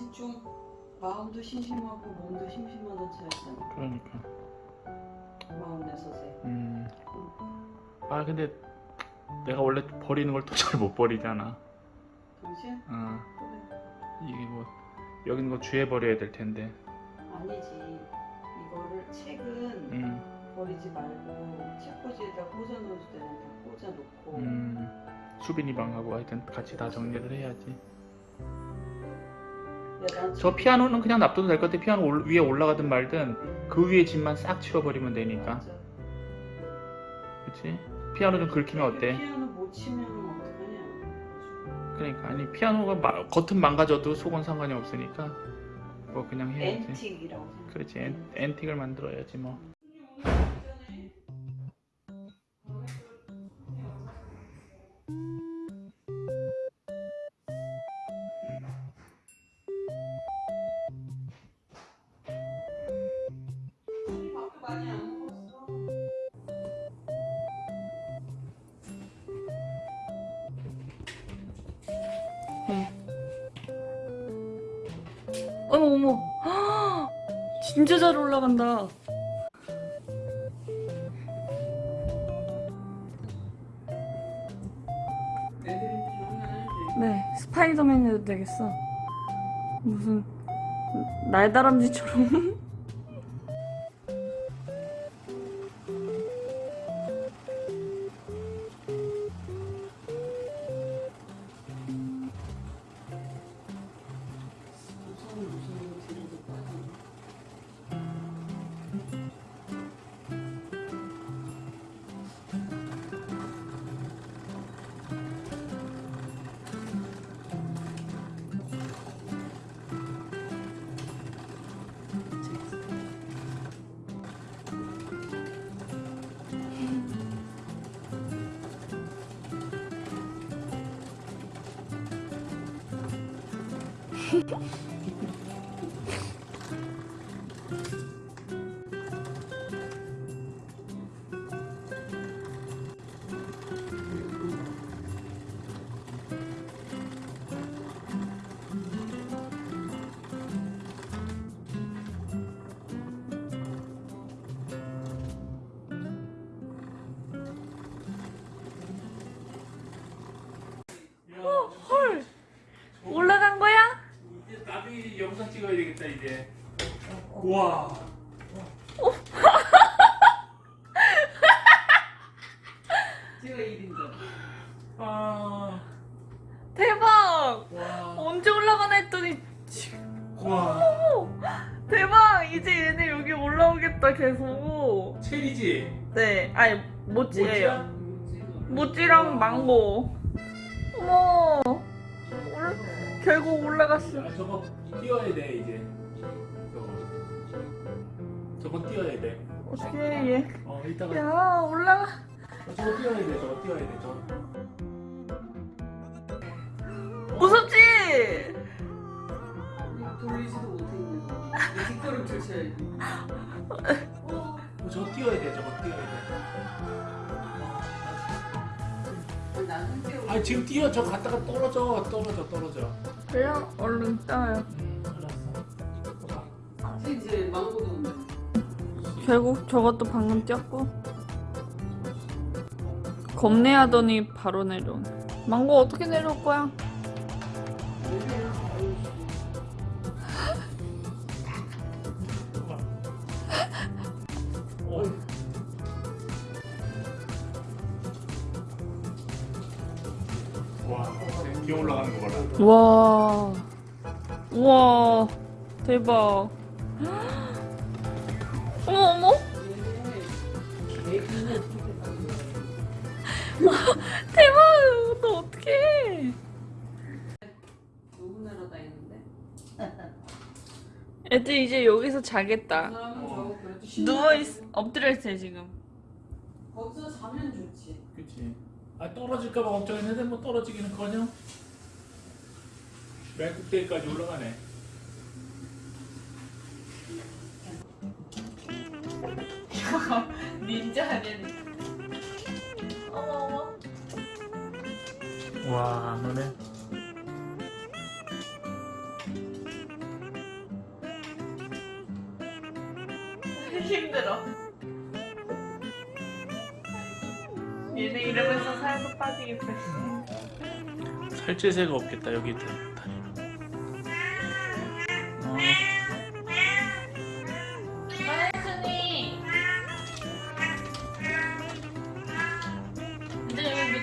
대충 마음도 심심하고 몸도 심심하던 차였잖아. 그러니까. 마음 내서세. 음. 아 근데 내가 원래 버리는 걸 또 잘 못 버리잖아. 당신? 어. 그래. 이게 뭐 여기 있는 거 주에 버려야 될 텐데. 아니지. 이거를 책은 음. 버리지 말고 책꽂이에다 꽂아 놓을 때는 다 꽂아 놓고 음. 수빈이 방하고 하여튼 같이 다 정리를 해야지. 저 피아노는 그냥 놔둬도 될 것 같아. 피아노 올- 위에 올라가든 말든 그 위에 짐만 싹 치워버리면 되니까. 맞아. 그치? 피아노 좀 긁히면 어때? 피아노 못 치면 어떡하냐. 그러니까 아니 피아노가 마- 겉은 망가져도 속은 상관이 없으니까 뭐 그냥 해야지. 앤틱이라고. 그렇지 앤, 앤틱을 만들어야지 뭐. 어머 어머. 헉, 진짜 잘 올라간다. 네 스파이더맨 해도 되겠어. 무슨 날다람쥐처럼 찍어야 되겠다 이제. 와. 제가 1인전. 아. 대박 와. 언제 올라가나 했더니 와. 대박 이제 얘네 여기 올라오겠다 계속 체리지. 네 아니 모찌예요? 모찌랑 망고 어머 올, 결국 올라갔어 아 저거 띄워야 돼 이제. 저거. 띄워야 돼. 어떻게 얘어 이따가 야 올라가 어, 저거 띄워야 돼. 저거 띄워야 돼. 저거. 무섭지? 돌리지도 거. 뒷걸음 펼쳐야지. 어, 저거 띄워야 돼. 저거 띄워야 돼. 아, 나는. 아 지금 띄워. 저 갔다가 떨어져. 떨어져. 떨어져. 그래요? 얼른 따요 결국 저것도 방금 뛰었고. 겁내하더니 바로 내려오네. 망고 어떻게 내려올 거야? 와, 기어 올라가는 거 봐라. 와. 우와. 대박 어머 어머 대박 너 어떡해 누구 날아다니는데? 애들 이제 여기서 자겠다 누워있 엎드려 있어요 지금 거기서 자면 좋지. 그치. 아 떨어질까봐 걱정했는데 뭐 떨어지기는 커녕 외국대까지 올라가네. 이거 닌자 아니야 어머 어머. 와 너네. 힘들어. 얘네 이러면서 살도 빠지겠다 살찔 새가 없겠다 여기 다니면. 어.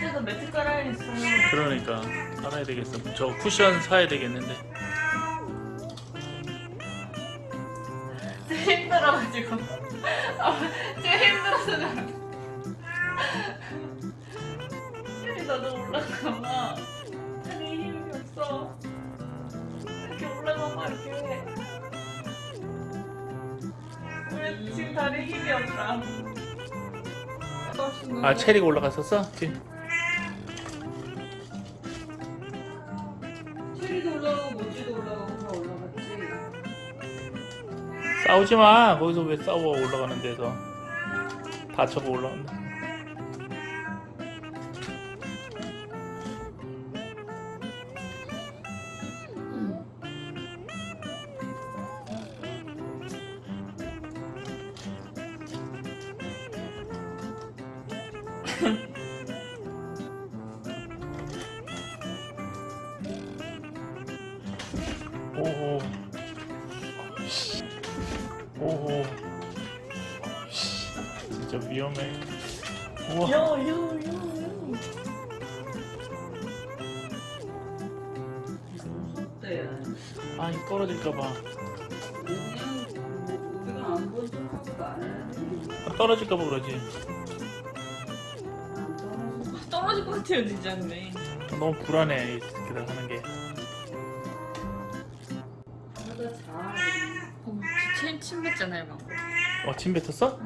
밑에서 매트 깔아야겠어. 그러니까 알아야 되겠어. 저 쿠션 사야 되겠는데. 지금 힘들어가지고. 아, 지금 힘들어서. 힘이 나도 올라가봐. 아니 힘이 없어. 이렇게 올라가 봐 이렇게. 왜 지금 다리 힘이 없다. 아 체리가 올라갔었어? 지- 체 싸우지 마. 거기서 왜 싸워 올라가는 데서 다쳐고 올라간다. 오호. 오 진짜 위험해. 우와. 요요 요 무섭대. 아니 떨어질까봐. 그냥 우리가 안본 척하고 나는 떨어질까봐 그러지. 떨어질 것 같아요 진짜 근데. 너무 불안해 이 새끼들 하는 게. 자. 어, 침, 침 뱉잖아요 방금. 어, 침 뱉었어?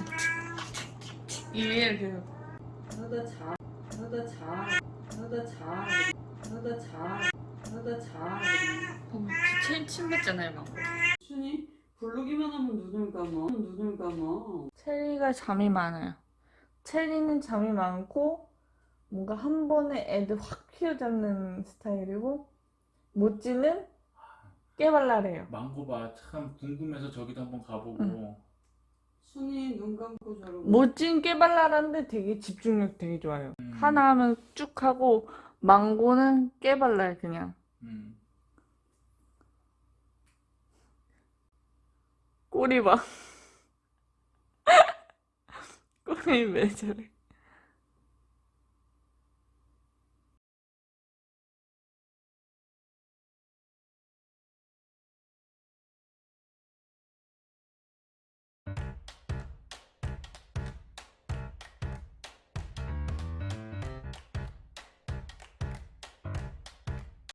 이 위에 그 하다 자. 하다 자. 하다 자. 하다 자. 하다 자. 어, 침, 침 뱉잖아요 방금. 순이 부르기만 하면 눈을 감아. 눈을 감아. 체리가 잠이 많아요. 체리는 잠이 많고 뭔가 한 번에 애들 확 휘어잡는 스타일이고 모찌는 깨발랄해요. 망고봐 참 궁금해서 저기도 한번 가보고. 응. 순이 눈 감고 저러고. 모찌는 깨발랄한데 되게 집중력 되게 좋아요. 음, 하나 하면 쭉 하고 망고는 깨발랄 그냥. 음. 꼬리 봐. 꼬리 왜 저래?